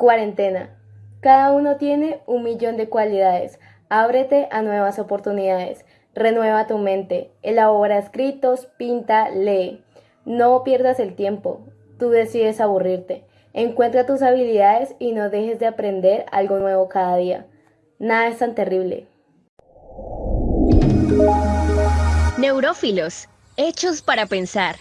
Cuarentena. Cada uno tiene un millón de cualidades. Ábrete a nuevas oportunidades. Renueva tu mente. Elabora escritos, pinta, lee. No pierdas el tiempo. Tú decides aburrirte. Encuentra tus habilidades y no dejes de aprender algo nuevo cada día. Nada es tan terrible. Neurófilos, hechos para pensar.